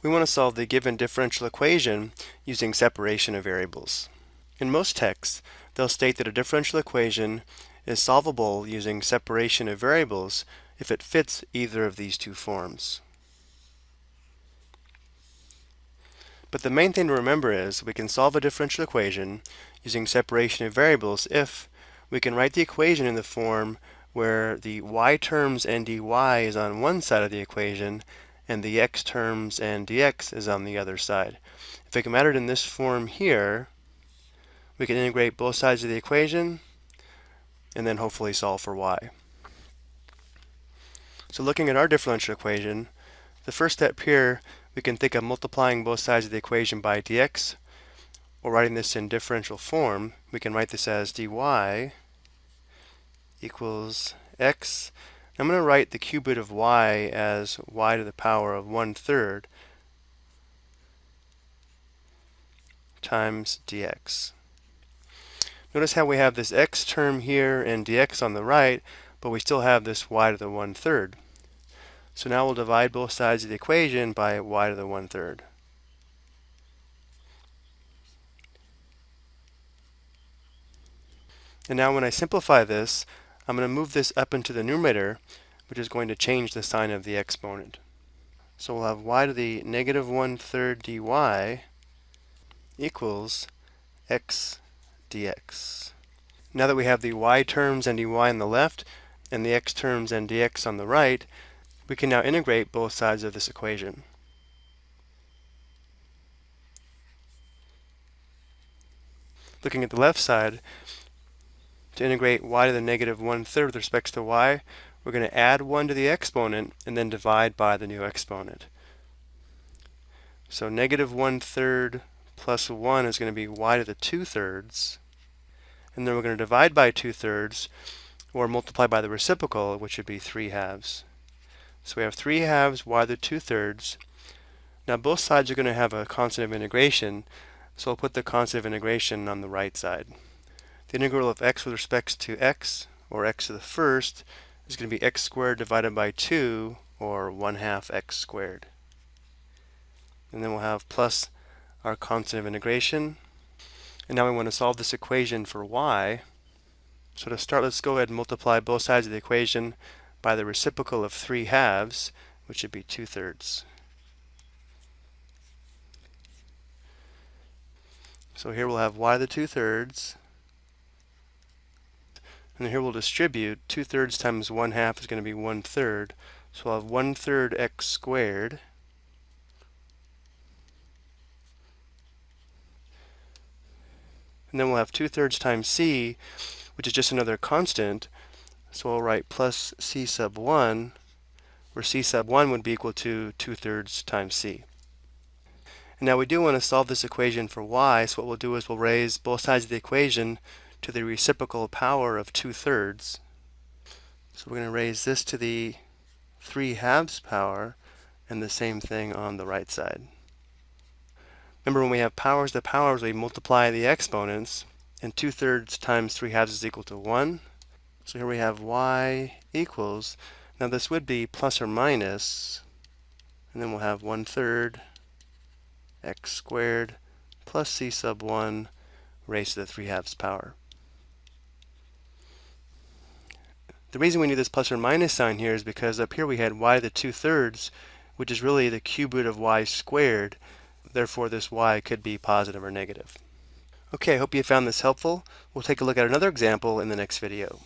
We want to solve the given differential equation using separation of variables. In most texts, they'll state that a differential equation is solvable using separation of variables if it fits either of these two forms. But the main thing to remember is we can solve a differential equation using separation of variables if we can write the equation in the form where the y terms and dy is on one side of the equation and the x terms and dx is on the other side. If we can it in this form here, we can integrate both sides of the equation and then hopefully solve for y. So looking at our differential equation, the first step here we can think of multiplying both sides of the equation by dx, or writing this in differential form, we can write this as dy equals x. I'm going to write the cube root of y as y to the power of 1 third times dx. Notice how we have this x term here and dx on the right, but we still have this y to the 1 third. So now we'll divide both sides of the equation by y to the 1 third. And now when I simplify this, I'm going to move this up into the numerator, which is going to change the sign of the exponent. So we'll have y to the negative 1 third dy equals x dx. Now that we have the y terms and dy on the left, and the x terms and dx on the right, we can now integrate both sides of this equation. Looking at the left side, to integrate y to the negative one-third with respect to y, we're going to add 1 to the exponent and then divide by the new exponent. So negative one-third plus 1 is going to be y to the 2 thirds. And then we're going to divide by 2 thirds or multiply by the reciprocal, which would be 3 halves. So we have 3 halves y to the 2 thirds. Now both sides are going to have a constant of integration, so I'll put the constant of integration on the right side. The integral of x with respect to x, or x to the first, is going to be x squared divided by 2, or 1 half x squared. And then we'll have plus our constant of integration. And now we want to solve this equation for y. So to start, let's go ahead and multiply both sides of the equation by the reciprocal of 3 halves, which would be 2 thirds. So here we'll have y to the 2 thirds. And here we'll distribute 2 thirds times 1 half is going to be 1 third. So we'll have 1 third x squared. And then we'll have 2 thirds times c, which is just another constant, so we'll write plus c sub 1, where c sub 1 would be equal to 2 thirds times c. And now we do want to solve this equation for y, so what we'll do is we'll raise both sides of the equation to the reciprocal power of 2 thirds. So we're going to raise this to the 3 halves power, and the same thing on the right side. Remember when we have powers to powers, we multiply the exponents, and 2 thirds times 3 halves is equal to 1. So here we have y equals, now this would be plus or minus, and then we'll have 1 third x squared plus c sub 1 raised to the 3 halves power. The reason we need this plus or minus sign here is because up here we had y to the 2 thirds, which is really the cube root of y squared. Therefore, this y could be positive or negative. Okay, I hope you found this helpful. We'll take a look at another example in the next video.